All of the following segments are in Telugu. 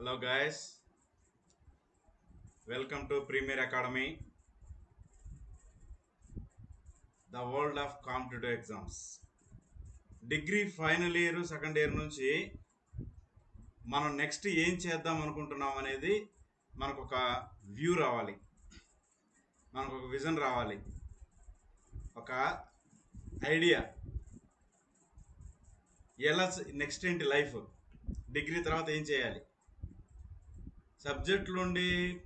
Hello guys welcome to Premier Academy the world of competitive exams degree final year second year నుంచి మనం నెక్స్ట్ ఏం చేద్దాం అనుకుంటున్నాం అనేది మనకు ఒక వ్యూ రావాలి. మనకు ఒక విజన్ రావాలి. ఒక ఐడియా ఎలా నెక్స్ట్ ఏంటి లైఫ్ డిగ్రీ తర్వాత ఏం చేయాలి? సబ్జెక్టులుండి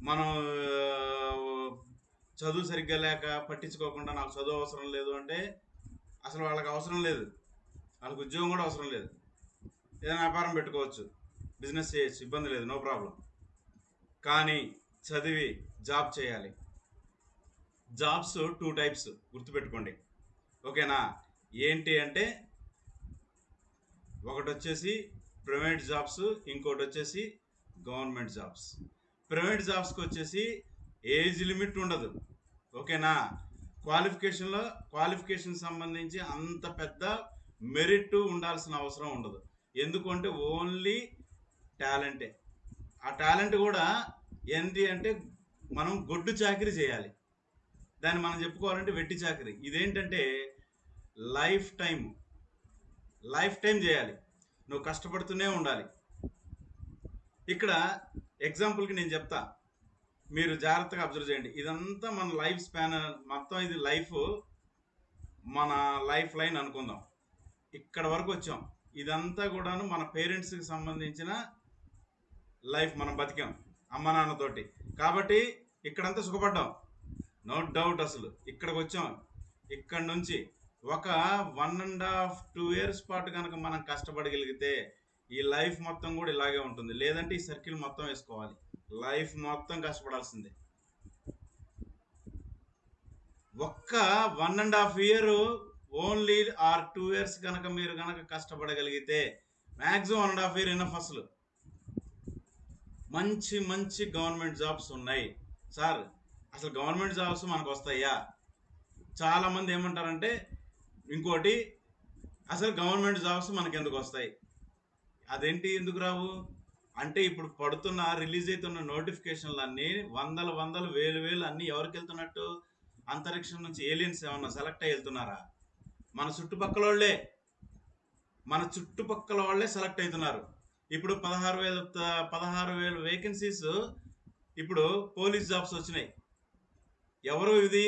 మనం చదువు సరిగ్గా లేక పట్టించుకోకుండా నాకు చదువు అవసరం లేదు అంటే అసలు వాళ్ళకి అవసరం లేదు. వాళ్ళకి ఉద్యోగం కూడా అవసరం లేదు. ఏదైనా వ్యాపారం పెట్టుకోవచ్చు. బిజినెస్ చేయొచ్చు. ఇబ్బంది లేదు. No problem. కానీ చదివి జాబ్ చేయాలి. జాబ్స్ టూ టైప్స్ గుర్తుపెట్టుకోండి. ఓకేనా? ఏంటి అంటే ఒకటి వచ్చేసి ప్రైవేట్ జాబ్స్ ఇంకోటి వచ్చేసి గవర్నమెంట్ జాబ్స్. ప్రైవేట్ జాబ్స్కి వచ్చేసి ఏజ్ లిమిట్ ఉండదు. ఓకేనా? క్వాలిఫికేషన్లో క్వాలిఫికేషన్ సంబంధించి అంత పెద్ద మెరిట్ ఉండాల్సిన అవసరం ఉండదు. ఎందుకంటే ఓన్లీ టాలెంటే. ఆ టాలెంట్ కూడా ఏంటి అంటే మనం గొడ్డు చాకరీ చేయాలి. దాన్ని మనం చెప్పుకోవాలంటే వెట్టి చాకరీ. ఇదేంటంటే లైఫ్ టైం లైఫ్ టైం చేయాలి. నువ్వు కష్టపడుతూనే ఉండాలి. ఇక్కడ ఎగ్జాంపుల్కి నేను చెప్తా. మీరు జాగ్రత్తగా అబ్జర్వ్ చేయండి. ఇదంతా మన లైఫ్ స్పాన్ మొత్తం ఇది లైఫ్ మన లైఫ్ లైన్ అనుకుందాం. ఇక్కడ వరకు వచ్చాం. ఇదంతా కూడాను మన పేరెంట్స్కి సంబంధించిన లైఫ్ మనం బతికాం అమ్మ నాన్నతోటి కాబట్టి ఇక్కడంతా సుఖపడ్డాం. నో డౌట్ అసలు. ఇక్కడికి వచ్చాం. ఇక్కడ నుంచి ఒక one and half two years పాటు కనుక మనం కష్టపడగలిగితే ఈ లైఫ్ మొత్తం కూడా ఇలాగే ఉంటుంది. లేదంటే ఈ సర్కిల్ మొత్తం వేసుకోవాలి. లైఫ్ మొత్తం కష్టపడాల్సిందే. ఒక్క one and half year only or two years కనుక మీరు కనుక కష్టపడగలిగితే maximum one and half year enough అసలు. మంచి మంచి గవర్నమెంట్ జాబ్స్ ఉన్నాయి. సార్ అసలు గవర్నమెంట్ జాబ్స్ మనకు వస్తాయా? చాలామంది ఏమంటారంటే ఇంకోటి అసలు గవర్నమెంట్ జాబ్స్ మనకి ఎందుకు వస్తాయి? అదేంటి ఎందుకు రావు? అంటే ఇప్పుడు పడుతున్న రిలీజ్ అవుతున్న నోటిఫికేషన్లు అన్నీ వందల వందలు వేలు వేలు అన్నీ ఎవరికి వెళ్తున్నట్టు అంతరిక్షం నుంచి ఏలియన్స్ ఏమన్నా సెలెక్ట్ అయ్యి వెళ్తున్నారా? మన చుట్టుపక్కల వాళ్ళే మన చుట్టుపక్కల వాళ్ళే సెలెక్ట్ అవుతున్నారు ఇప్పుడు పదహారు వేల పదహారు వేల వేకెన్సీస్ ఇప్పుడు పోలీస్ జాబ్స్ వచ్చినాయి. ఎవరు ఇది?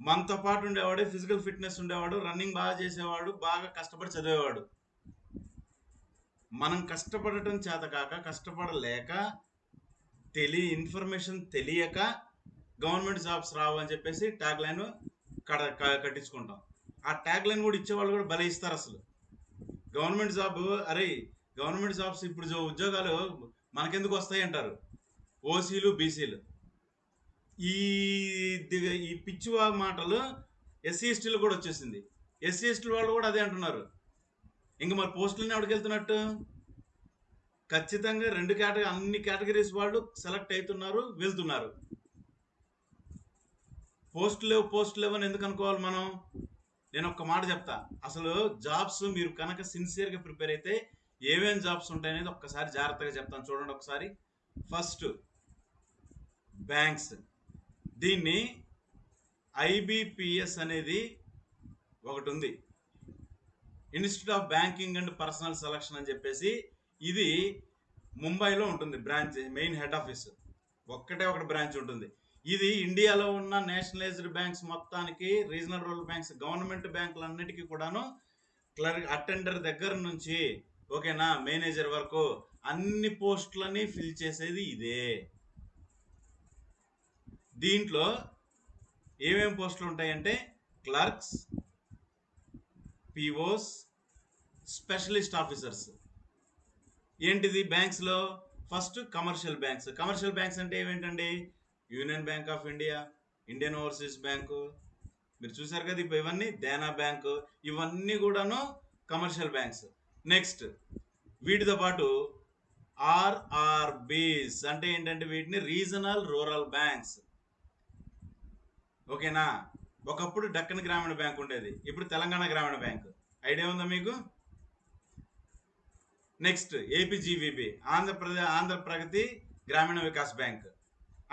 మనతో పాటు ఉండేవాడు ఫిజికల్ ఫిట్నెస్ ఉండేవాడు రన్నింగ్ బాగా చేసేవాడు బాగా కష్టపడి చదివేవాడు. మనం కష్టపడటం చేత కాక కష్టపడలేక తెలియ ఇన్ఫర్మేషన్ తెలియక గవర్నమెంట్ జాబ్స్ రావు అని చెప్పేసి ట్యాగ్ లైన్ కడ కట్టించుకుంటాం. ఆ ట్యాగ్ లైన్ కూడా ఇచ్చేవాళ్ళు కూడా భలే ఇస్తారు అసలు. గవర్నమెంట్ జాబ్ అరే గవర్నమెంట్ జాబ్స్ ఇప్పుడు ఉద్యోగాలు మనకెందుకు వస్తాయి అంటారు? ఓసీలు బీసీలు ఈ ఈ పిచ్చివా మాటలు ఎస్సీ ఎస్టీలు కూడా వచ్చేసింది. ఎస్సీ ఎస్టీల వాళ్ళు కూడా అదే అంటున్నారు. ఇంక మరి పోస్టులని ఎవరికి వెళ్తున్నట్టు? ఖచ్చితంగా రెండు కేటగిరీ అన్ని కేటగిరీస్ వాళ్ళు సెలెక్ట్ అవుతున్నారు వెళ్తున్నారు. పోస్ట్ లేవు పోస్ట్ లేవు అని ఎందుకు అనుకోవాలి మనం? నేను ఒక్క మాట చెప్తా. అసలు జాబ్స్ మీరు కనుక సిన్సియర్గా ప్రిపేర్ అయితే ఏమేమి జాబ్స్ ఉంటాయి అనేది ఒక్కసారి జాగ్రత్తగా చెప్తాను. చూడండి ఒకసారి. First banks. దీన్ని ఐబిపిఎస్ అనేది ఒకటి ఉంది. Institute of banking and personnel selection అని చెప్పేసి ఇది ముంబైలో ఉంటుంది బ్రాంచ్ మెయిన్ హెడ్ ఆఫీస్. ఒక్కటే ఒకటి బ్రాంచ్ ఉంటుంది. ఇది ఇండియాలో ఉన్న నేషనలైజ్డ్ బ్యాంక్స్ మొత్తానికి రీజనల్ రూరల్ బ్యాంక్స్ గవర్నమెంట్ బ్యాంకులన్నిటికీ కూడాను క్లర్క్ అటెండర్ దగ్గర నుంచి ఓకేనా మేనేజర్ వరకు అన్ని పోస్టులని ఫిల్ చేసేది ఇదే. దీంట్లో ఏమేమి పోస్టులు ఉంటాయంటే క్లర్క్స్ పిఓస్ స్పెషలిస్ట్ ఆఫీసర్స్. ఏంటిది? బ్యాంక్స్లో first commercial banks. Commercial banks అంటే ఏమేంటండి? Union Bank of India Indian Overseas bank. మీరు చూసారు కదా ఇప్పుడు ఇవన్నీ? దేనా బ్యాంకు. ఇవన్నీ కూడాను కమర్షియల్ బ్యాంక్స్. నెక్స్ట్ వీటితో పాటు ఆర్ఆర్బీస్ అంటే ఏంటంటే వీటిని రీజనల్ రూరల్ బ్యాంక్స్. ఓకేనా? ఒకప్పుడు డక్కన్ గ్రామీణ బ్యాంక్ ఉండేది. ఇప్పుడు తెలంగాణ గ్రామీణ బ్యాంక్. ఐడియా ఉందా మీకు? Next APGVB Andhra Pradesh Andhra Pragathi Grameena Vikas bank.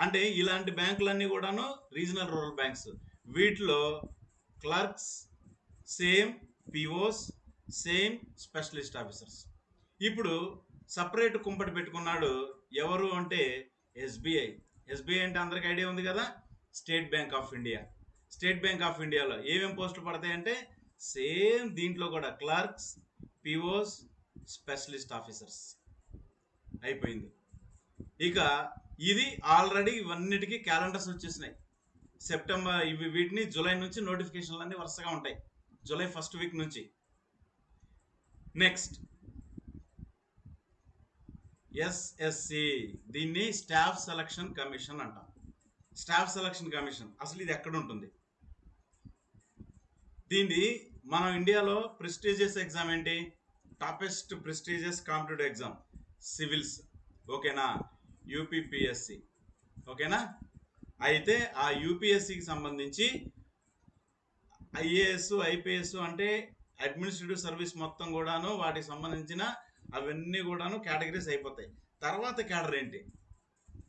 అంటే ఇలాంటి బ్యాంకులన్నీ కూడాను రీజనల్ రూరల్ బ్యాంక్స్. వీటిలో clerks same POs same specialist officers. ఇప్పుడు సపరేట్ కుంపటి పెట్టుకున్నాడు ఎవరు అంటే ఎస్బీఐ. ఎస్బీఐ అంటే అందరికి ఐడియా ఉంది కదా? State Bank of India. State Bank of ఇండియాలో ఏమేమి పోస్టులు పడతాయంటే సేమ్ దీంట్లో కూడా క్లర్క్స్ పిఓస్ స్పెషలిస్ట్ ఆఫీసర్స్. అయిపోయింది. ఇక ఇది ఆల్రెడీ ఇవన్నిటికీ క్యాలెండర్స్ వచ్చేసినాయి. సెప్టెంబర్ ఇవి వీటిని జూలై నుంచి నోటిఫికేషన్లు అన్నీ వరుసగా ఉంటాయి. జూలై ఫస్ట్ వీక్ నుంచి. నెక్స్ట్. ఎస్ఎస్సి. దీన్ని స్టాఫ్ సెలక్షన్ కమిషన్ అంటాం. Staff selection commission. అసలు ఇది ఎక్కడ ఉంటుంది? దీన్ని మనం ఇండియాలో ప్రెస్టీజియస్ ఎగ్జామ్ ఏంటి? Toppest prestigious competitive exam. Civils. ఓకేనా? యూపీపీఎస్సి. ఓకేనా? అయితే ఆ యూపీఎస్సికి సంబంధించి ఐఏఎస్ ఐపీఎస్ అంటే అడ్మినిస్ట్రేటివ్ సర్వీస్ మొత్తం కూడాను వాటికి సంబంధించిన అవన్నీ కూడాను కేటగిరీస్ అయిపోతాయి. తర్వాత కేడర్ ఏంటి?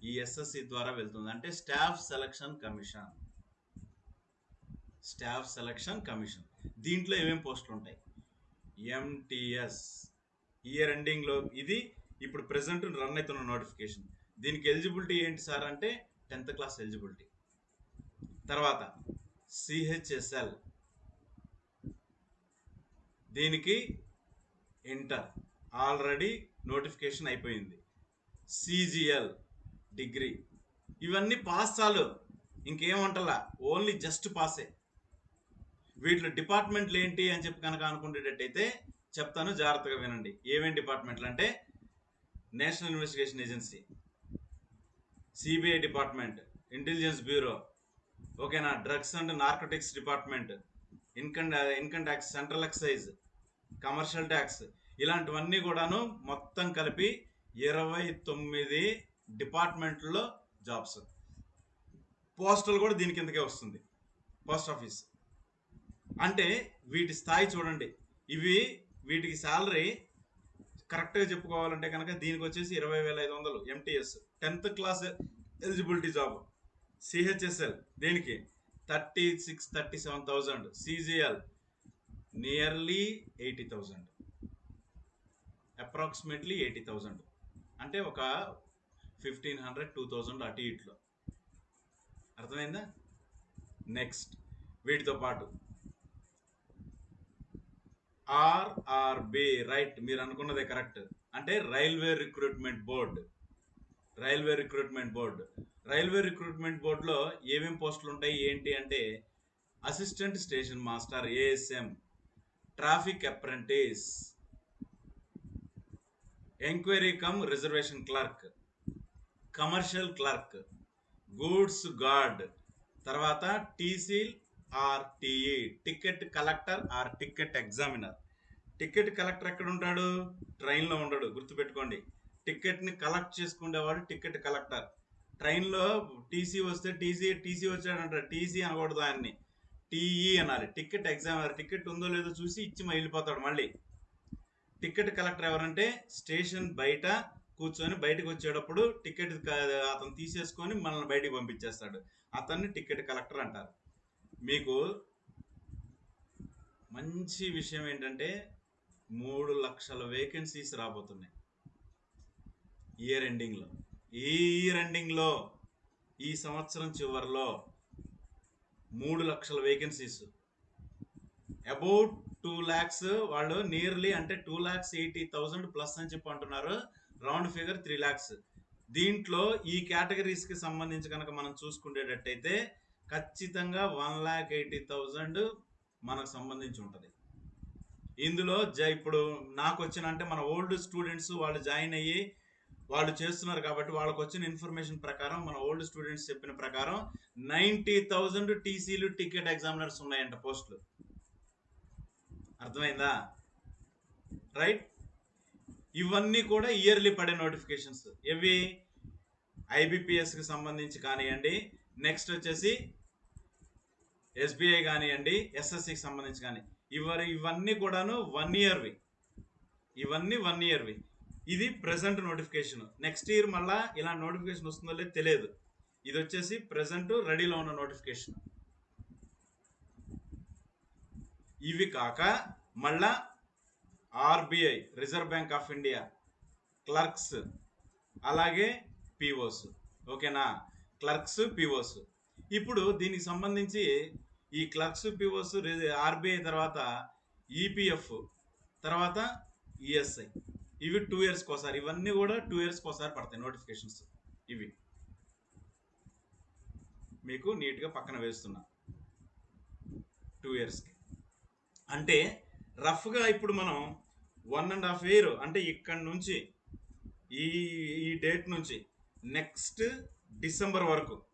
ఈ ఎస్ఎస్సి ద్వారా వెళ్తుంది. అంటే staff selection commission. Staff selection commission. దీంట్లో ఏమేమి పోస్టులు ఉంటాయి? ఎంటీఎస్ ఇయర్ ఎండింగ్లో ఇది ఇప్పుడు ప్రెసెంట్ రన్ అవుతున్న నోటిఫికేషన్ దీనికి ఎలిజిబిలిటీ ఏంటి సార్ అంటే టెన్త్ క్లాస్ ఎలిజిబిలిటీ తర్వాత సిహెచ్ఎస్ఎల్ దీనికి ఇంటర్ ఆల్రెడీ నోటిఫికేషన్ అయిపోయింది. సిజిఎల్ డిగ్రీ ఇవన్నీ పాస్ చాలు. ఇంకేమంటలా ఓన్లీ జస్ట్ పాసే వీటిలో డిపార్ట్మెంట్లు ఏంటి అని చెప్పి కనుక అనుకునేటట్టయితే చెప్తాను జాగ్రత్తగా వినండి. ఏమేమి డిపార్ట్మెంట్లు అంటే national investigation agency CBI department intelligence bureau ఓకేనా? Drugs and narcotics department income income tax central excise commercial tax ఇలాంటివన్నీ కూడాను మొత్తం కలిపి ఇరవై తొమ్మిది డిపార్ట్మెంట్లో జాబ్స్. పోస్టల్ కూడా దీని కిందకే వస్తుంది. Post office. అంటే వీటి స్థాయి చూడండి. ఇవి వీటికి శాలరీ కరెక్ట్గా చెప్పుకోవాలంటే కనుక దీనికి వచ్చేసి ఇరవై వేల ఐదు వందలు MTS tenth class eligibility job. CHSL దీనికి? Thirty six thirty seven thousand CGL nearly eighty thousand approximately eighty thousand అంటే ఒక ఫిఫ్టీన్ హండ్రెడ్ టూ థౌజండ్ అటు ఇట్లో. అర్థమైందా? నెక్స్ట్ వీటితో పాటు ఆర్ఆర్బి రైట్ మీరు అనుకున్నదే కరెక్ట్. అంటే railway recruitment board. Railway recruitment board. Railway recruitment బోర్డులో ఏమేమి పోస్టులు ఉంటాయి ఏంటి అంటే assistant station master ASM traffic apprentice enquiry cum reservation clerk commercial clerk goods guard తర్వాత టీసీల్ RTE ticket collector or ticket examiner. Ticket collector ఎక్కడ ఉంటాడు ట్రైన్లో ఉండడు గుర్తుపెట్టుకోండి. టికెట్ని కలెక్ట్ చేసుకునేవాడు టికెట్ కలెక్టర్. ట్రైన్లో టీసీ వస్తే టీసీ టీసీ వచ్చాడంటారు టీసీ అనకూడదు ఆయన్ని. టీఈ అనాలి టికెట్ ఎగ్జామినర్ టికెట్ ఉందో లేదో చూసి ఇచ్చి వెళ్ళిపోతాడు మళ్ళీ. టికెట్ కలెక్టర్ ఎవరంటే స్టేషన్ బయట కూర్చొని బయటకు వచ్చేటప్పుడు టికెట్ అతను తీసేసుకొని మనల్ని బయటికి పంపించేస్తాడు. అతన్ని టికెట్ కలెక్టర్ అంటారు. మీకు మంచి విషయం ఏంటంటే మూడు లక్షల వేకెన్సీస్ రాబోతున్నాయి. ఇయర్ ఎండింగ్లో ఈ ఇయర్ ఎండింగ్లో ఈ సంవత్సరం చివరిలో మూడు లక్షల వేకెన్సీస్ అబౌట్ టూ ల్యాక్స్ వాళ్ళు నియర్లీ అంటే two lakhs eighty thousand plus అని చెప్పి అంటున్నారు. రౌండ్ ఫిగర్ త్రీ ల్యాక్స్ దీంట్లో ఈ కేటగిరీస్కి సంబంధించి కనుక మనం చూసుకునేటట్టయితే ఖచ్చితంగా వన్ ల్యాక్ ఎయిటీ థౌజండ్ మనకు సంబంధించి ఉంటుంది. ఇందులో జ ఇప్పుడు నాకు వచ్చిన అంటే మన ఓల్డ్ స్టూడెంట్స్ వాళ్ళు జాయిన్ అయ్యి వాళ్ళు చేస్తున్నారు కాబట్టి వాళ్ళకి వచ్చిన ఇన్ఫర్మేషన్ ప్రకారం మన ఓల్డ్ స్టూడెంట్స్ చెప్పిన ప్రకారం నైంటీ థౌజండ్ టీసీలు టికెట్ ఎగ్జామినర్స్ ఉన్నాయంట పోస్టులు. అర్థమైందా? రైట్? ఇవన్నీ కూడా ఇయర్లీ పడే నోటిఫికేషన్స్. ఇవి ఐబిపిఎస్కి సంబంధించి కానివ్వండి. నెక్స్ట్ వచ్చేసి ఎస్బీఐ కానివ్వండి ఎస్ఎస్సికి సంబంధించి కానీ ఇవరి ఇవన్నీ కూడాను వన్ ఇయర్వి ఇవన్నీ వన్ ఇయర్వి ఇది ప్రజెంట్ నోటిఫికేషన్ నెక్స్ట్ ఇయర్ మళ్ళా ఇలా నోటిఫికేషన్ వస్తుందో లేదో తెలియదు. ఇది వచ్చేసి ప్రెసెంట్ రెడీలో ఉన్న నోటిఫికేషన్ ఇవి కాక మళ్ళా RBI reserve bank of India clerks అలాగే పిఓస్ ఓకేనా? క్లర్క్స్ పిఓస్ ఇప్పుడు దీనికి సంబంధించి ఈ క్లర్క్స్ పిఓస్ ఆర్బీఐ తర్వాత ఈపీఎఫ్ తర్వాత ఈఎస్ఐ. ఇవి టూ ఇయర్స్కి ఒకసారి. ఇవన్నీ కూడా టూ ఇయర్స్కి ఒకసారి పడతాయి నోటిఫికేషన్స్. ఇవి. మీకు నీట్గా పక్కన వేస్తున్నా. టూ ఇయర్స్కి. అంటే రఫ్గా ఇప్పుడు మనం వన్ అండ్ హాఫ్ ఇయర్ అంటే ఇక్కడ నుంచి ఈ ఈ డేట్ నుంచి నెక్స్ట్ డిసెంబర్ వరకు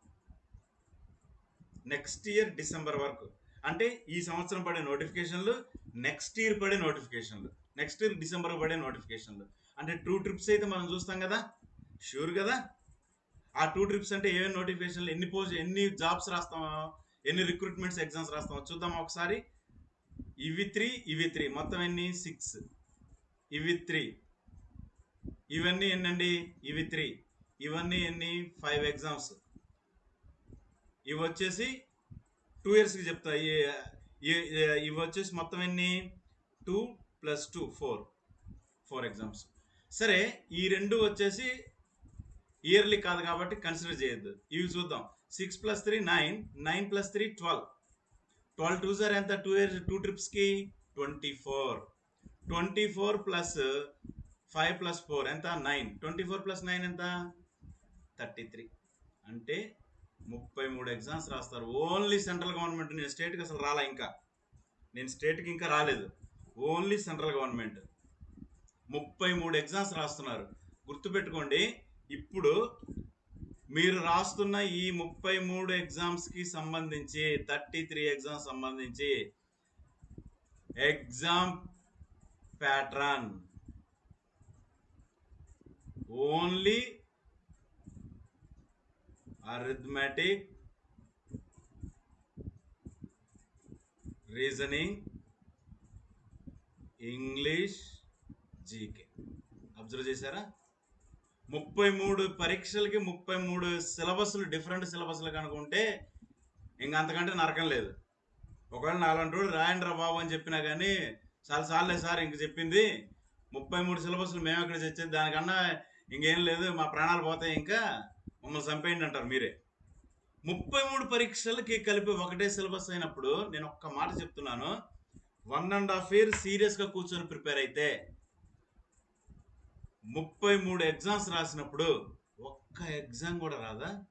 నెక్స్ట్ ఇయర్ డిసెంబర్ వరకు. అంటే ఈ సంవత్సరం పడే నోటిఫికేషన్లు నెక్స్ట్ ఇయర్ పడే నోటిఫికేషన్లు నెక్స్ట్ ఇయర్ డిసెంబర్ పడే నోటిఫికేషన్లు అంటే టూ ట్రిప్స్ అయితే మనం చూస్తాం కదా? షూర్ కదా? ఆ టూ ట్రిప్స్ అంటే ఏమేమి నోటిఫికేషన్లు ఎన్ని పోస్ట్ ఎన్ని జాబ్స్ రాస్తామో ఎన్ని రిక్రూట్మెంట్స్ ఎగ్జామ్స్ రాస్తామో చూద్దాం ఒకసారి. ఇవి త్రీ ఇవి త్రీ మొత్తం ఎన్ని? సిక్స్ ఇవి త్రీ ఇవన్నీ ఎన్నండి? ఇవి త్రీ ఇవన్నీ ఎన్ని? ఫైవ్ ఎగ్జామ్స్ ఇవి వచ్చేసి టూ ఇయర్స్కి చెప్తా. ఇవి వచ్చేసి మొత్తం ఎన్ని? Two plus two four four exams సరే ఈ రెండు వచ్చేసి ఇయర్లీ కాదు కాబట్టి కన్సిడర్ చేయొద్దు. ఇవి చూద్దాం. Six plus three nine nine plus three twelve twelve two sir ఎంత? టూ ఇయర్స్ టూ ట్రిప్స్కి twenty four twenty four plus five plus four ఎంత? Nine twenty four plus nine ఎంత? థర్టీ త్రీ అంటే ముప్పై మూడు ఎగ్జామ్స్ రాస్తారు. ఓన్లీ సెంట్రల్ గవర్నమెంట్ నేను స్టేట్కి అసలు రాలా ఇంకా. నేను స్టేట్కి ఇంకా రాలేదు. ఓన్లీ సెంట్రల్ గవర్నమెంట్ ముప్పై మూడు ఎగ్జామ్స్ రాస్తున్నారు. గుర్తుపెట్టుకోండి ఇప్పుడు మీరు రాస్తున్న ఈ ముప్పై మూడు ఎగ్జామ్స్కి సంబంధించి థర్టీ త్రీ ఎగ్జామ్స్ సంబంధించి exam pattern only arithmetic reasoning English GK observe చేశారా? ముప్పై మూడు పరీక్షలకి ముప్పై మూడు సిలబస్లు డిఫరెంట్ సిలబస్లు కనుకుంటే ఇంక అంతకంటే నరకం లేదు. ఒకవేళ నాలుగు రోజులు రాయండి రా బాబు అని చెప్పినా కానీ చాలా సార్లే సార్ ఇంక చెప్పింది ముప్పై మూడు సిలబస్లు మేము ఎక్కడ చచ్చేది దానికన్నా ఇంకేం లేదు మా ప్రాణాలు పోతాయి ఇంకా. మమ్మల్ని చంపేయండి అంటారు మీరే. ముప్పై మూడు పరీక్షలకి కలిపి ఒకటే సిలబస్ అయినప్పుడు నేను ఒక్క మాట చెప్తున్నాను. వన్ అండ్ హాఫ్ ఇయర్ సీరియస్గా కూర్చొని ప్రిపేర్ అయితే ముప్పై మూడు ఎగ్జామ్స్ రాసినప్పుడు ఒక్క ఎగ్జామ్ కూడా రాదా?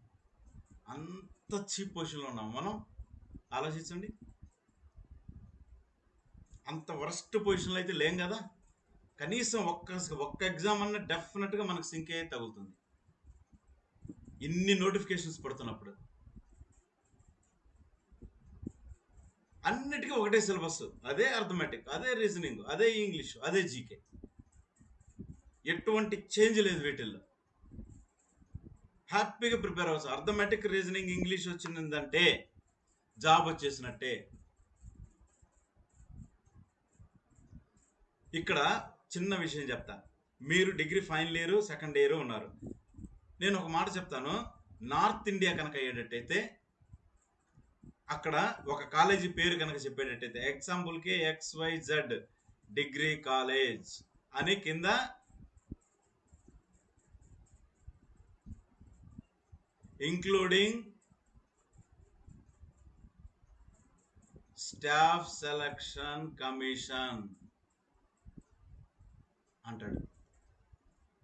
అంత చీప్ పొజిషన్లో ఉన్నాం మనం. ఆలోచించండి. అంత వరస్ట్ పొజిషన్లో అయితే లేం కదా? కనీసం ఒక్క ఒక్క ఎగ్జామ్ అన్న డెఫినెట్గా మనకు సింక్ అయ్యే తగులుతుంది. ఇన్ని నోటిఫికేషన్స్ పడుతున్నప్పుడు. అన్నిటికీ ఒకటే సిలబస్ అదే అర్థమెటిక్ అదే రీజనింగ్ అదే ఇంగ్లీష్ అదే జీకే ఎటువంటి చేంజ్ లేదు వీటిల్లో. హ్యాపీగా ప్రిపేర్ అవ్వచ్చు. అర్థమెటిక్ రీజనింగ్ ఇంగ్లీష్ వచ్చిందంటే జాబ్ వచ్చేసినట్టే. ఇక్కడ చిన్న విషయం చెప్తా. మీరు degree final year second year ఉన్నారు. నేను ఒక మాట చెప్తాను. నార్త్ ఇండియా కనుక అయ్యేటట్టయితే అక్కడ ఒక కాలేజీ పేరు కనుక చెప్పేటట్టయితే ఎగ్జాంపుల్కి X Y Z degree college అని కింద ఇంక్లూడింగ్ స్టాఫ్ సెలక్షన్ కమిషన్ అంటాడు.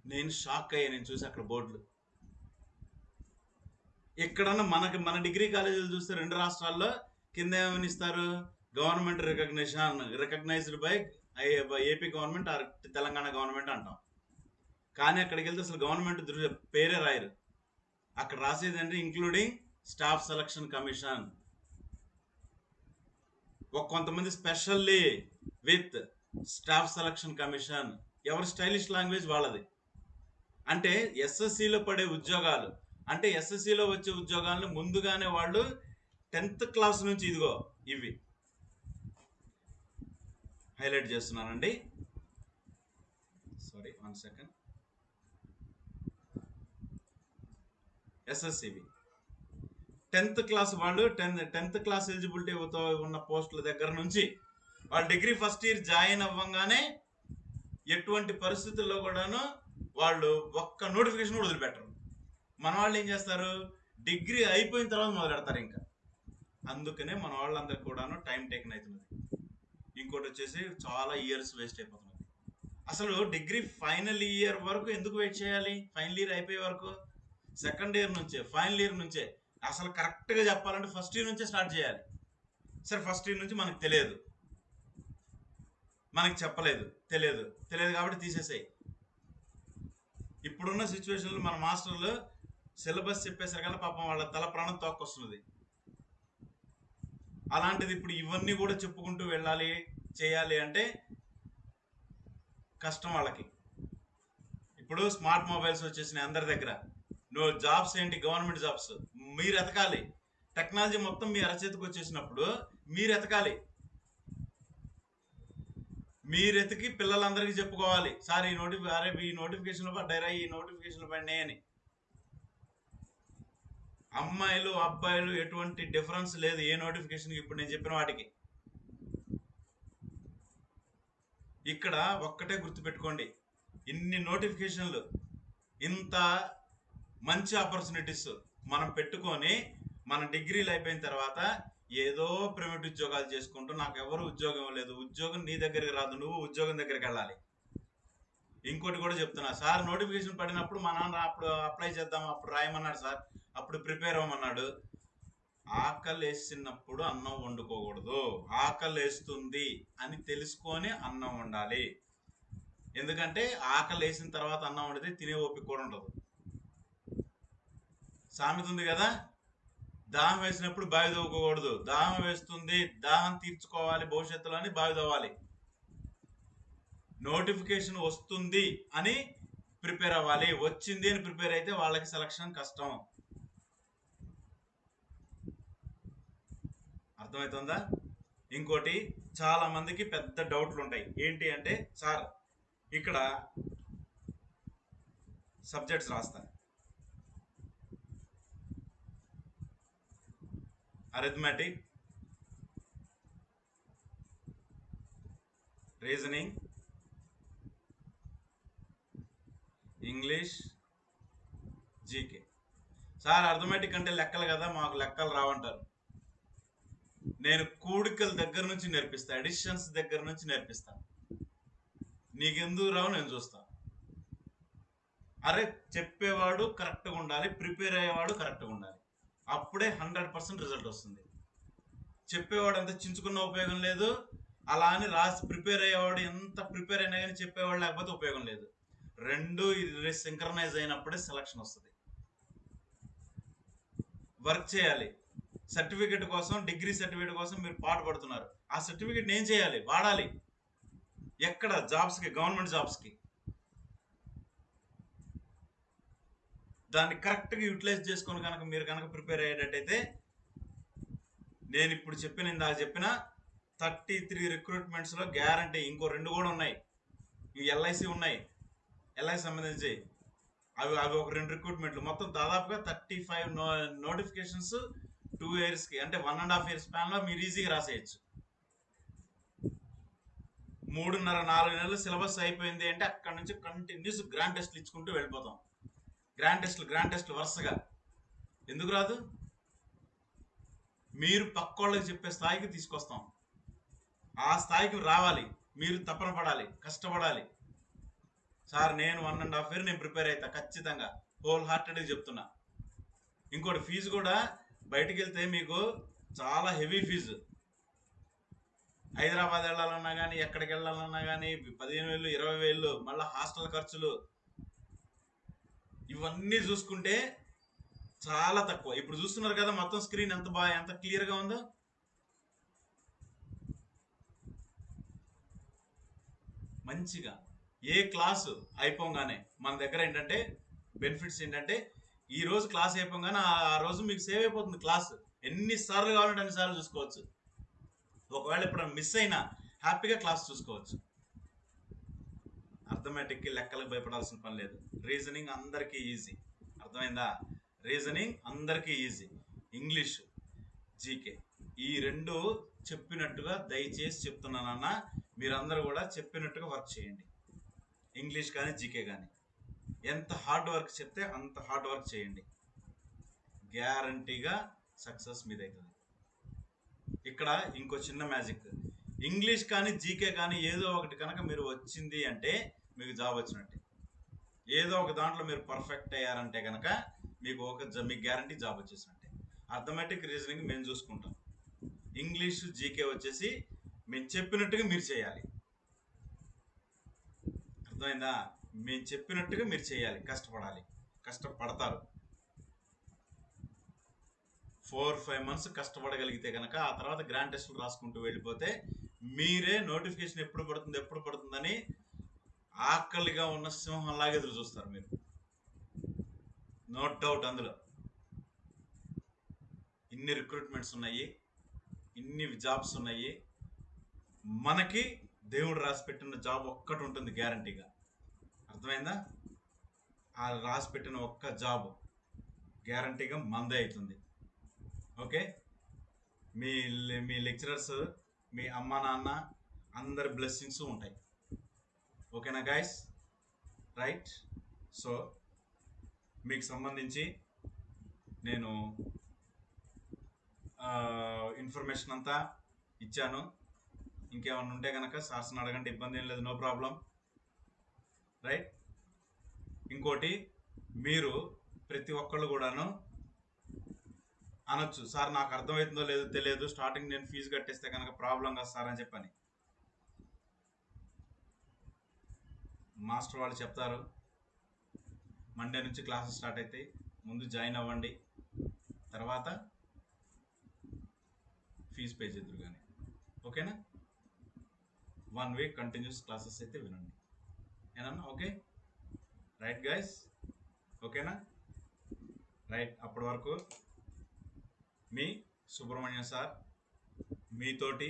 నేను షాక్ అయ్యా నేను చూసి అక్కడ బోర్డులు ఎక్కడన్నా మనకి మన డిగ్రీ కాలేజీలు చూస్తే రెండు రాష్ట్రాల్లో కింద ఏమని ఇస్తారు? Government recognition recognized by AP government or Telangana government అంటాం. కానీ అక్కడికి వెళ్తే అసలు గవర్నమెంట్ దృ- పేరే రాయరు. అక్కడ రాసేది అంటే ఇంక్లూడింగ్ స్టాఫ్ సెలక్షన్ కమిషన్. ఒక కొంతమంది specially with staff selection commission. ఎవరి స్టైలిష్ లాంగ్వేజ్ వాళ్ళది. అంటే ఎస్ఎస్సిలో పడే ఉద్యోగాలు అంటే ఎస్ఎస్సిలో వచ్చే ఉద్యోగాలను ముందుగానే వాళ్ళు టెన్త్ క్లాస్ నుంచి ఇదిగో ఇవి. హైలైట్ చేస్తున్నానండి. సారీ వన్ సెకండ్ ఎస్ఎస్సివి టెన్త్ క్లాస్ వాళ్ళు టెన్త్ టెన్త్ క్లాస్ ఎలిజిబిలిటీ ఉన్న పోస్టుల దగ్గర నుంచి వాళ్ళు డిగ్రీ ఫస్ట్ ఇయర్ జాయిన్ అవ్వగానే ఎటువంటి పరిస్థితుల్లో కూడాను వాళ్ళు ఒక్క నోటిఫికేషన్ వదిలిపెట్టరు. మన వాళ్ళు ఏం చేస్తారు? డిగ్రీ అయిపోయిన తర్వాత మొదలెడతారు ఇంకా. అందుకనే మన వాళ్ళందరికీ కూడాను టైం టేకన్ అవుతున్నది ఇంకోటి వచ్చేసి చాలా ఇయర్స్ వేస్ట్ అయిపోతున్నది. అసలు డిగ్రీ ఫైనల్ ఇయర్ వరకు ఎందుకు వెయిట్ చేయాలి? ఫైనల్ ఇయర్ అయిపోయే వరకు? సెకండ్ ఇయర్ నుంచే ఫైనల్ ఇయర్ నుంచే. అసలు కరెక్ట్గా చెప్పాలంటే ఫస్ట్ ఇయర్ నుంచే స్టార్ట్ చేయాలి. సరే ఫస్ట్ ఇయర్ నుంచి మనకు తెలియదు. మనకి చెప్పలేదు. తెలియదు. తెలియదు కాబట్టి తీసేసాయి. ఇప్పుడున్న సిచ్యువేషన్లో మన మాస్టర్లు సిలబస్ చెప్పేసరికల్లా పాపం వాళ్ళ తల ప్రాణం తోక్కొస్తున్నది. అలాంటిది ఇప్పుడు ఇవన్నీ కూడా చెప్పుకుంటూ వెళ్ళాలి చేయాలి అంటే కష్టం వాళ్ళకి. ఇప్పుడు స్మార్ట్ మొబైల్స్ వచ్చేసినాయి అందరి దగ్గర. నువ్వు జాబ్స్ ఏంటి? Government jobs. మీరు ఎతకాలి టెక్నాలజీ మొత్తం మీ అరచేతికి వచ్చేసినప్పుడు మీరు ఎతకాలి మీరు ఎతికి పిల్లలందరికీ చెప్పుకోవాలి. సార్ ఈ నోటిఫి అరే ఈ నోటిఫికేషన్లు పడ్డారా ఈ నోటిఫికేషన్లు పడినాయి అని. అమ్మాయిలు అబ్బాయిలు ఎటువంటి డిఫరెన్స్ లేదు. ఏ నోటిఫికేషన్ ఇప్పుడు నేను చెప్పిన వాటికి. ఇక్కడ ఒక్కటే గుర్తుపెట్టుకోండి. ఇన్ని నోటిఫికేషన్లు ఇంత మంచి ఆపర్చునిటీస్ మనం పెట్టుకొని మన డిగ్రీలు అయిపోయిన తర్వాత ఏదో ప్రైవేట్ ఉద్యోగాలు చేసుకుంటూ నాకు ఎవరు ఉద్యోగం లేదు ఉద్యోగం నీ దగ్గరికి రాదు. నువ్వు ఉద్యోగం దగ్గరికి వెళ్ళాలి. ఇంకోటి కూడా చెప్తున్నా. సార్ నోటిఫికేషన్ పడినప్పుడు మా నాన్న అప్పుడు అప్లై చేద్దాం అప్పుడు రాయమన్నాడు సార్. అప్పుడు ప్రిపేర్ అవ్వమన్నాడు. ఆకలి వేసినప్పుడు అన్నం వండుకోకూడదు. ఆకలి వేస్తుంది అని తెలుసుకొని అన్నం వండాలి. ఎందుకంటే ఆకలి వేసిన తర్వాత అన్నం వండితే తినే ఓపిక కూడా ఉండదు. సామెత ఉంది కదా? దాహం వేసినప్పుడు బావి తవ్వుకోకూడదు. దాహం వేస్తుంది దాహం తీర్చుకోవాలి భవిష్యత్తులో అని బావి తవ్వాలి. నోటిఫికేషన్ వస్తుంది అని ప్రిపేర్ అవ్వాలి. వచ్చింది అని ప్రిపేర్ అయితే వాళ్ళకి సెలక్షన్ కష్టం. అర్థమవుతుందా? ఇంకోటి చాలా మందికి పెద్ద డౌట్లు ఉంటాయి ఏంటి అంటే సార్ ఇక్కడ సబ్జెక్ట్స్ రాస్తా. Arithmetic reasoning English GK. Sir arithmetic అంటే లెక్కలు కదా మాకు లెక్కలు రావంటారు. నేను కూడికల దగ్గర నుంచి నేర్పిస్తా అడిషన్స్ దగ్గర నుంచి నేర్పిస్తా. నీకెందుకు రావు? నేను చూస్తా. అరే చెప్పేవాడు కరెక్ట్గా ఉండాలి ప్రిపేర్ అయ్యేవాడు కరెక్ట్గా ఉండాలి. అప్పుడే హండ్రెడ్ పర్సెంట్ రిజల్ట్ వస్తుంది. చెప్పేవాడు అంత చించుకున్న ఉపయోగం లేదు. అలా అని రాసి ప్రిపేర్ అయ్యేవాడు ఎంత ప్రిపేర్ అయినా కానీ చెప్పేవాడు లేకపోతే ఉపయోగం లేదు. రెండు సింక్రనైజ్ అయినప్పుడే సెలక్షన్ వస్తుంది. వర్క్ చేయాలి. సర్టిఫికెట్ కోసం డిగ్రీ సర్టిఫికేట్ కోసం మీరు పాటుపడుతున్నారు ఆ సర్టిఫికేట్ ఏం చేయాలి వాడాలి. ఎక్కడ? జాబ్స్కి గవర్నమెంట్ జాబ్స్కి. దాన్ని కరెక్ట్గా యూటిలైజ్ చేసుకొని కనుక మీరు కనుక ప్రిపేర్ అయ్యేటట్టయితే నేను ఇప్పుడు చెప్పిన ఇందాక చెప్పిన థర్టీ త్రీ రిక్రూట్మెంట్స్లో గ్యారంటీ ఇంకో రెండు కూడా ఉన్నాయి. ఇవి ఎల్ఐసి ఉన్నాయి. ఎల్ఐసి సంబంధించి. అవి అవి ఒక రెండు రిక్రూట్మెంట్లు. మొత్తం దాదాపుగా thirty five no notifications two ఇయర్స్కి అంటే వన్ అండ్ హాఫ్ ఇయర్స్ స్పాన్లో మీరు ఈజీగా రాసేయచ్చు. మూడున్నర నాలుగు నెలలు సిలబస్ అయిపోయింది అంటే అక్కడ నుంచి కంటిన్యూస్ గ్రాండ్ టెస్ట్లు ఇచ్చుకుంటూ వెళ్ళిపోతాం. గ్రాండ్ టెస్ట్లు గ్రాండ్ టెస్ట్లు వరుసగా. ఎందుకు రాదు? మీరు పక్కోళ్ళకి చెప్పే స్థాయికి తీసుకొస్తాం. ఆ స్థాయికి రావాలి. మీరు తపన పడాలి కష్టపడాలి. సార్ నేను వన్ అండ్ హాఫ్ ఇయర్ నేను ప్రిపేర్ అవుతా ఖచ్చితంగా. హోల్ హార్టెడ్గా చెప్తున్నా. ఇంకోటి ఫీజు కూడా బయటికి వెళ్తే మీకు చాలా హెవీ ఫీజు. హైదరాబాద్ వెళ్ళాలన్నా కానీ ఎక్కడికి వెళ్ళాలన్నా కానీ పదిహేను వేలు ఇరవై వేలు మళ్ళీ హాస్టల్ ఖర్చులు ఇవన్నీ చూసుకుంటే చాలా తక్కువ. ఇప్పుడు చూస్తున్నారు కదా మొత్తం స్క్రీన్ ఎంత బాగా ఎంత క్లియర్గా ఉందో? మంచిగా. ఏ క్లాసు అయిపోగానే మన దగ్గర ఏంటంటే బెనిఫిట్స్ ఏంటంటే ఈ రోజు క్లాస్ అయిపోగానే ఆ- రోజు మీకు సేవ్ అయిపోతుంది క్లాస్. ఎన్నిసార్లు కావాలంటే అన్నిసార్లు చూసుకోవచ్చు. ఒకవేళ ఇప్పుడు మిస్ అయినా హ్యాపీగా క్లాస్ చూసుకోవచ్చు. అర్థమెటిక్కి లెక్కలకు భయపడాల్సిన పని లేదు. రీజనింగ్ అందరికీ ఈజీ. అర్థమైందా? రీజనింగ్ అందరికీ ఈజీ. English GK. ఈ రెండు చెప్పినట్టుగా దయచేసి చెప్తున్నానన్న మీరందరూ కూడా చెప్పినట్టుగా వర్క్ చేయండి. ఇంగ్లీష్ కానీ జీకే కానీ. ఎంత హార్డ్ వర్క్ చెప్తే అంత హార్డ్ వర్క్ చేయండి. గ్యారంటీగా సక్సెస్ మీదవుతుంది ఇక్కడ ఇంకో చిన్న మ్యాజిక్. ఇంగ్లీష్ కానీ జీకే కానీ ఏదో ఒకటి కనుక మీరు వచ్చింది అంటే మీకు జాబ్ వచ్చినట్టే. ఏదో ఒక దాంట్లో మీరు పర్ఫెక్ట్ అయ్యారంటే కనుక మీకు ఒక జ- మీకు గ్యారంటీ జాబ్ వచ్చేసినట్టే. అర్థమెటిక్ రీజనింగ్ మేము చూసుకుంటాం. ఇంగ్లీష్ జీకే వచ్చేసి మేము చెప్పినట్టుగా మీరు చేయాలి. అర్థమైందా? మేము చెప్పినట్టుగా మీరు చేయాలి. కష్టపడాలి. కష్టపడతారు. ఫోర్ ఫైవ్ మంత్స్ కష్టపడగలిగితే కనుక ఆ తర్వాత గ్రాండ్ టెస్టులు రాసుకుంటూ వెళ్ళిపోతే మీరే నోటిఫికేషన్ ఎప్పుడు పడుతుంది ఎప్పుడు పడుతుందని ఆకలిగా ఉన్న సింహంలాగా ఎదురు చూస్తారు మీరు. నో డౌట్ అందులో. ఇన్ని రిక్రూట్మెంట్స్ ఉన్నాయి ఇన్ని జాబ్స్ ఉన్నాయి. మనకి దేవుడు రాసి పెట్టిన జాబ్ ఒక్కటి ఉంటుంది గ్యారంటీగా. అర్థమైందా? ఆ రాసి పెట్టిన ఒక్క జాబ్ గ్యారంటీగా మందే అవుతుంది. ఓకే? మీ మీ లెక్చరర్స్ మీ అమ్మ నాన్న అందరి బ్లెస్సింగ్స్ ఉంటాయి. ఓకేనా గాయస్? రైట్? సో మీకు సంబంధించి నేను ఇన్ఫర్మేషన్ అంతా ఇచ్చాను. ఇంకేమన్నా ఉంటే కనుక సార్స్ని అడగండి ఇబ్బంది ఏం లేదు నో ప్రాబ్లం. రైట్? ఇంకోటి మీరు ప్రతి ఒక్కళ్ళు కూడాను అనొచ్చు. సార్ నాకు అర్థమవుతుందో లేదో తెలియదు. స్టార్టింగ్ నేను ఫీజు కట్టేస్తే కనుక ప్రాబ్లం కాదు సార్ అని చెప్పని. మాస్టర్ వాళ్ళు చెప్తారు మండే నుంచి క్లాసెస్ స్టార్ట్ అవుతాయి ముందు జాయిన్ అవ్వండి. తర్వాత ఫీజు పే చేద్దరు కానీ. ఓకేనా? వన్ వీక్ కంటిన్యూస్ క్లాసెస్ అయితే వినండి. ఏనన్నా? ఓకే. రైట్ గైస్ ఓకేనా? రైట్ అప్పటి వరకు మీ సుబ్రహ్మణ్యం సార్ మీతోటి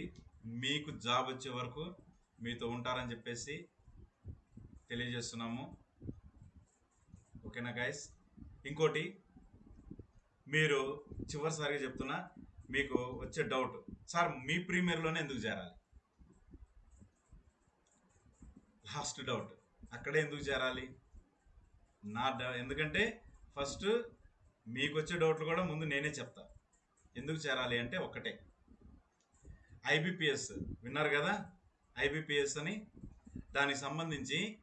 మీకు జాబ్ వచ్చే వరకు మీతో ఉంటారని చెప్పేసి తెలియజేస్తున్నాము. ఓకేనా గైస్ ఇంకోటి మీరు చివరిసారిగా చెప్తున్నా మీకు వచ్చే డౌట్ సార్ మీ ప్రీమియర్లోనే ఎందుకు చేరాలి? Last doubt. అక్కడే ఎందుకు చేరాలి? నా డ- ఎందుకంటే ఫస్ట్ మీకు వచ్చే డౌట్లు కూడా ముందు నేనే చెప్తా. ఎందుకు చేరాలి అంటే ఒక్కటే. ఐబిపిఎస్ విన్నారు కదా? ఐబిపిఎస్ అని. దానికి సంబంధించి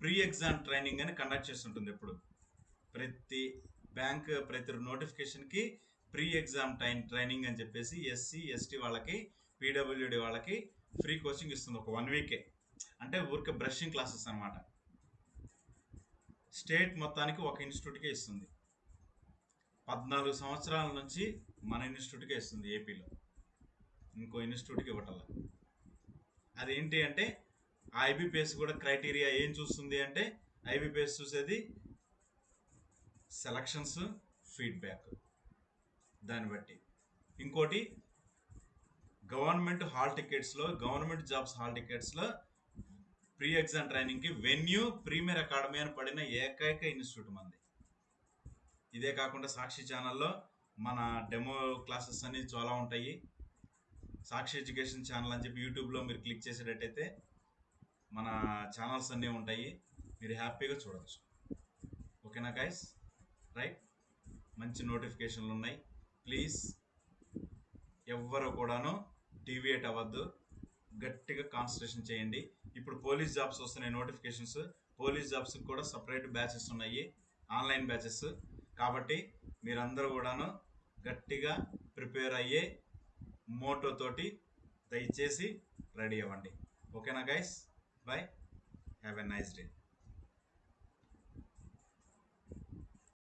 ప్రీ ఎగ్జామ్ ట్రైనింగ్ అని కండక్ట్ చేస్తుంటుంది ఎప్పుడు. ప్రతి బ్యాంక్ ప్రతి నోటిఫికేషన్కి ప్రీ ఎగ్జామ్ టైం ట్రైనింగ్ అని చెప్పేసి ఎస్సీ ఎస్టీ వాళ్ళకి పీడబ్ల్యూడి వాళ్ళకి ఫ్రీ కోచింగ్ ఇస్తుంది ఒక వన్ వీకే. అంటే ఊరికే బ్రషింగ్ క్లాసెస్ అన్నమాట. స్టేట్ మొత్తానికి ఒక ఇన్స్టిట్యూట్కే ఇస్తుంది. పద్నాలుగు సంవత్సరాల నుంచి మన ఇన్స్టిట్యూట్కే ఇస్తుంది ఏపీలో. ఇంకో ఇన్స్టిట్యూట్కి ఇవ్వటల్లా అదేంటి అంటే ఆ ఐబీపీఎస్ కూడా క్రైటీరియా ఏం చూస్తుంది అంటే ఐబీపీఎస్ చూసేది సెలక్షన్స్ ఫీడ్బ్యాక్. దాన్ని బట్టి. ఇంకోటి గవర్నమెంట్ హాల్ టికెట్స్లో గవర్నమెంట్ జాబ్స్ హాల్ టికెట్స్లో ప్రీ ఎగ్జామ్ ట్రైనింగ్కి వెన్యూ ప్రీమియర్ అకాడమీ అని పడిన ఏకైక ఇన్స్టిట్యూట్ మంది. ఇదే కాకుండా సాక్షి ఛానల్లో మన డెమో క్లాసెస్ అన్ని చాలా ఉంటాయి. సాక్షి ఎడ్యుకేషన్ ఛానల్ అని చెప్పి యూట్యూబ్లో మీరు క్లిక్ చేసేటట్టయితే మన ఛానల్స్ అన్నీ ఉంటాయి. మీరు హ్యాపీగా చూడవచ్చు ఓకేనా గైస్ రైట్ మంచి నోటిఫికేషన్లు ఉన్నాయి. ప్లీజ్ ఎవ్వరు కూడాను డీవియేట్ అవ్వద్దు. గట్టిగా కాన్సన్ట్రేషన్ చేయండి. ఇప్పుడు పోలీస్ జాబ్స్ వస్తున్నాయి నోటిఫికేషన్స్. పోలీస్ జాబ్స్కి కూడా సపరేట్ బ్యాచెస్ ఉన్నాయి. Online batches. కాబట్టి మీరందరూ కూడాను గట్టిగా ప్రిపేర్ అయ్యే మోటోతోటి దయచేసి రెడీ అవ్వండి. ఓకేనా guys bye have a nice day